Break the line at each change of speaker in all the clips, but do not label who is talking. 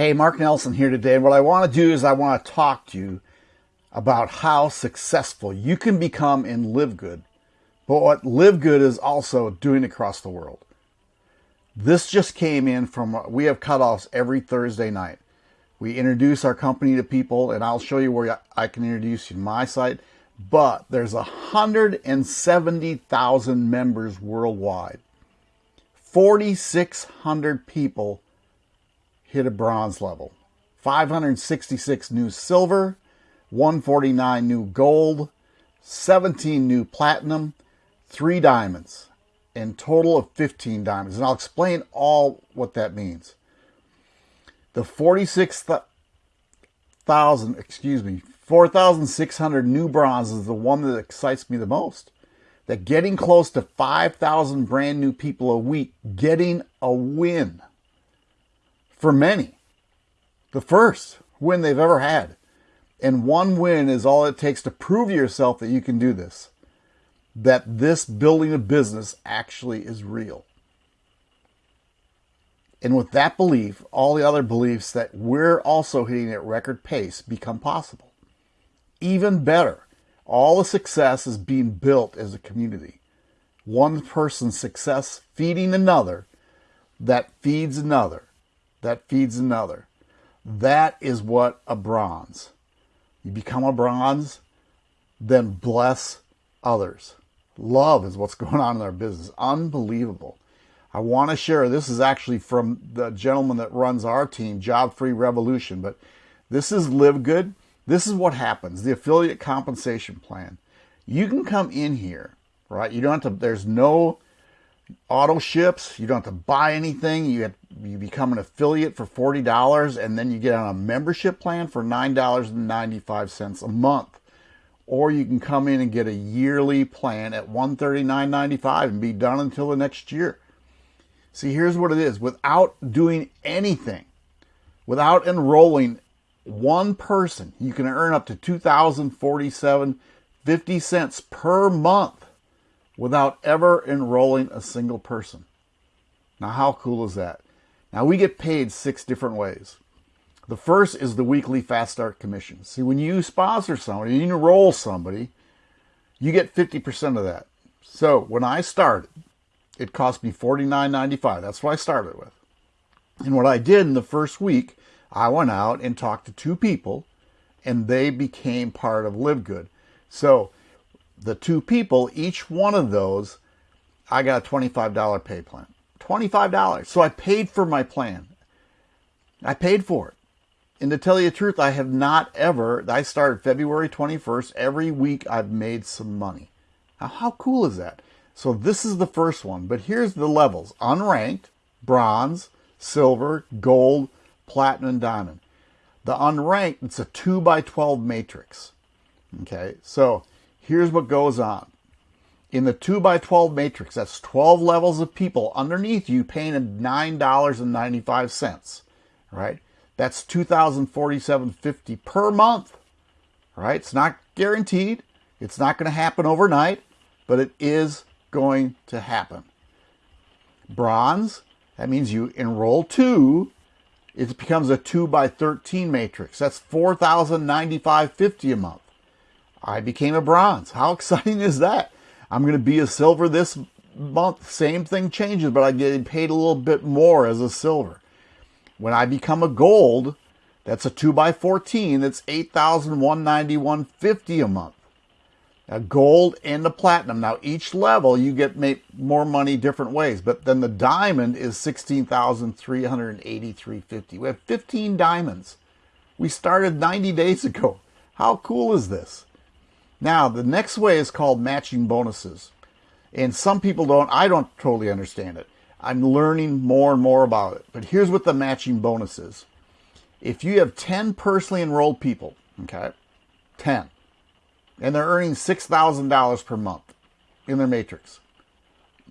Hey, Mark Nelson here today. What I want to do is I want to talk to you about how successful you can become in Live Good, but what Live Good is also doing across the world. This just came in from, we have cutoffs every Thursday night. We introduce our company to people, and I'll show you where I can introduce you to my site. But there's 170,000 members worldwide. 4,600 people hit a bronze level. 566 new silver, 149 new gold, 17 new platinum, 3 diamonds, and total of 15 diamonds. And I'll explain all what that means. The 46,000, excuse me, 4,600 new bronze is the one that excites me the most. That getting close to 5,000 brand new people a week, getting a win for many. The first win they've ever had. And one win is all it takes to prove to yourself that you can do this. That this building a business actually is real. And with that belief, all the other beliefs that we're also hitting at record pace become possible. Even better, all the success is being built as a community. One person's success feeding another that feeds another that feeds another. That is what a bronze. You become a bronze, then bless others. Love is what's going on in our business. Unbelievable. I want to share, this is actually from the gentleman that runs our team, Job Free Revolution, but this is Live Good. This is what happens, the affiliate compensation plan. You can come in here, right? You don't have to, there's no auto ships. You don't have to buy anything. You have, you become an affiliate for forty dollars, and then you get on a membership plan for nine dollars and ninety five cents a month. Or you can come in and get a yearly plan at one thirty nine ninety five and be done until the next year. See, here's what it is: without doing anything, without enrolling one person, you can earn up to two thousand forty seven fifty cents per month without ever enrolling a single person. Now, how cool is that? Now, we get paid six different ways. The first is the weekly Fast Start commission. See, when you sponsor somebody, you enroll somebody, you get 50% of that. So when I started, it cost me $49.95. That's what I started with. And what I did in the first week, I went out and talked to two people, and they became part of Live Good. So the two people, each one of those, I got a $25 pay plan. $25. So I paid for my plan. I paid for it. And to tell you the truth, I have not ever, I started February 21st. Every week I've made some money. Now, how cool is that? So this is the first one, but here's the levels. Unranked, bronze, silver, gold, platinum, diamond. The unranked, it's a 2 by 12 matrix. Okay, so here's what goes on. In the 2 by 12 matrix, that's 12 levels of people underneath you paying $9.95, right? That's 2047.50 per month, right? It's not guaranteed. It's not going to happen overnight, but it is going to happen. Bronze, that means you enroll two, it becomes a 2 by 13 matrix. That's 4095.50 a month. I became a bronze. How exciting is that? I'm going to be a silver this month. Same thing changes, but I get paid a little bit more as a silver. When I become a gold, that's a 2 by 14 that's 8191 a month. A gold and a platinum. Now, each level you get more money different ways, but then the diamond is 16383 We have 15 diamonds. We started 90 days ago. How cool is this? Now, the next way is called matching bonuses. And some people don't, I don't totally understand it. I'm learning more and more about it. But here's what the matching bonus is. If you have 10 personally enrolled people, okay, 10, and they're earning $6,000 per month in their matrix,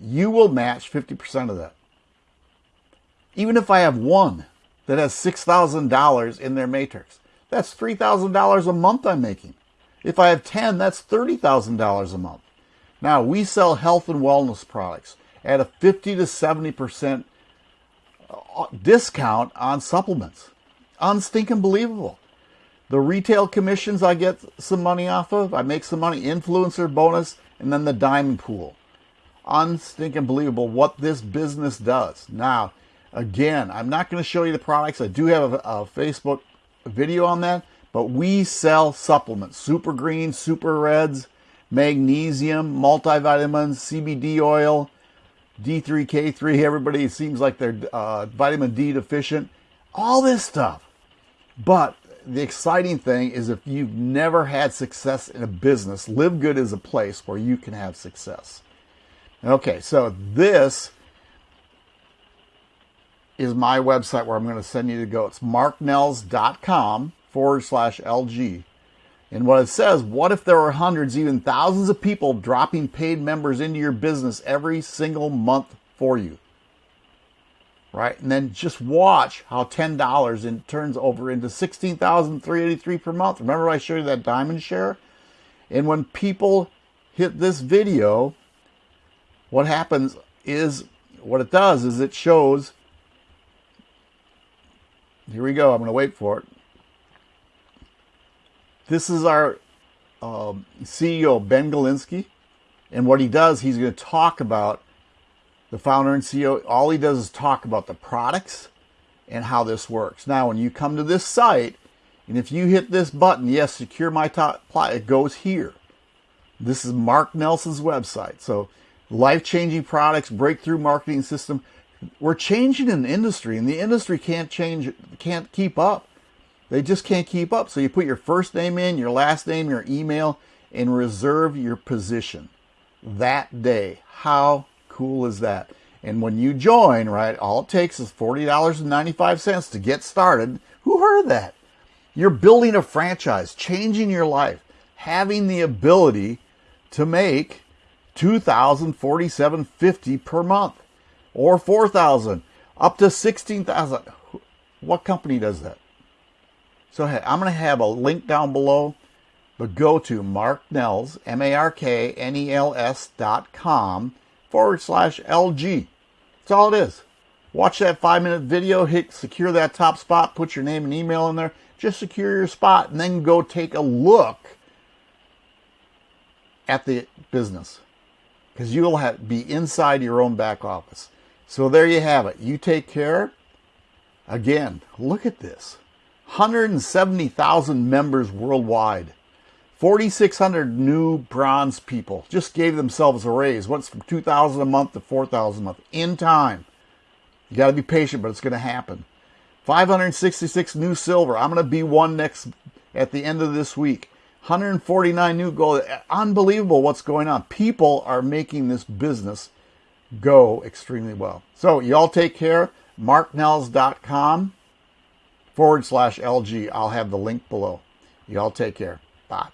you will match 50% of that. Even if I have one that has $6,000 in their matrix, that's $3,000 a month I'm making. If I have 10, that's $30,000 a month. Now, we sell health and wellness products at a 50 to 70% uh, discount on supplements. unstinking believable. The retail commissions I get some money off of, I make some money, influencer bonus, and then the diamond pool. Unstinking believable what this business does. Now, again, I'm not going to show you the products. I do have a, a Facebook video on that, but we sell supplements, super greens, super reds, magnesium, multivitamins, CBD oil, D3K3. Everybody seems like they're uh, vitamin D deficient. All this stuff. But the exciting thing is if you've never had success in a business, Live Good is a place where you can have success. Okay, so this is my website where I'm going to send you to go. It's marknells.com forward slash LG. And what it says, what if there were hundreds, even thousands of people dropping paid members into your business every single month for you? Right? And then just watch how $10 in, turns over into 16383 per month. Remember I showed you that diamond share? And when people hit this video, what happens is, what it does is it shows, here we go, I'm going to wait for it. This is our um, CEO, Ben Glinsky. And what he does, he's going to talk about the founder and CEO. All he does is talk about the products and how this works. Now, when you come to this site, and if you hit this button, yes, secure my top, it goes here. This is Mark Nelson's website. So, life changing products, breakthrough marketing system. We're changing an industry, and the industry can't change, can't keep up. They just can't keep up. So you put your first name in, your last name, your email, and reserve your position that day. How cool is that? And when you join, right, all it takes is $40.95 to get started. Who heard that? You're building a franchise, changing your life, having the ability to make $2,047.50 per month or 4000 up to 16000 What company does that? So I'm going to have a link down below, but go to Mark Nels, M-A-R-K-N-E-L-S dot com forward slash LG. That's all it is. Watch that five minute video, hit secure that top spot, put your name and email in there, just secure your spot, and then go take a look at the business because you'll have, be inside your own back office. So there you have it. You take care. Again, look at this. 170,000 members worldwide. 4,600 new bronze people just gave themselves a raise. Went from 2,000 a month to 4,000 a month in time. You got to be patient, but it's going to happen. 566 new silver. I'm going to be one next at the end of this week. 149 new gold. Unbelievable what's going on. People are making this business go extremely well. So, y'all take care. MarkNells.com forward slash LG. I'll have the link below. Y'all take care. Bye.